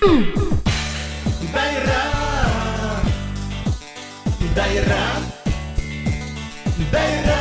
Bayram Bayram Bayram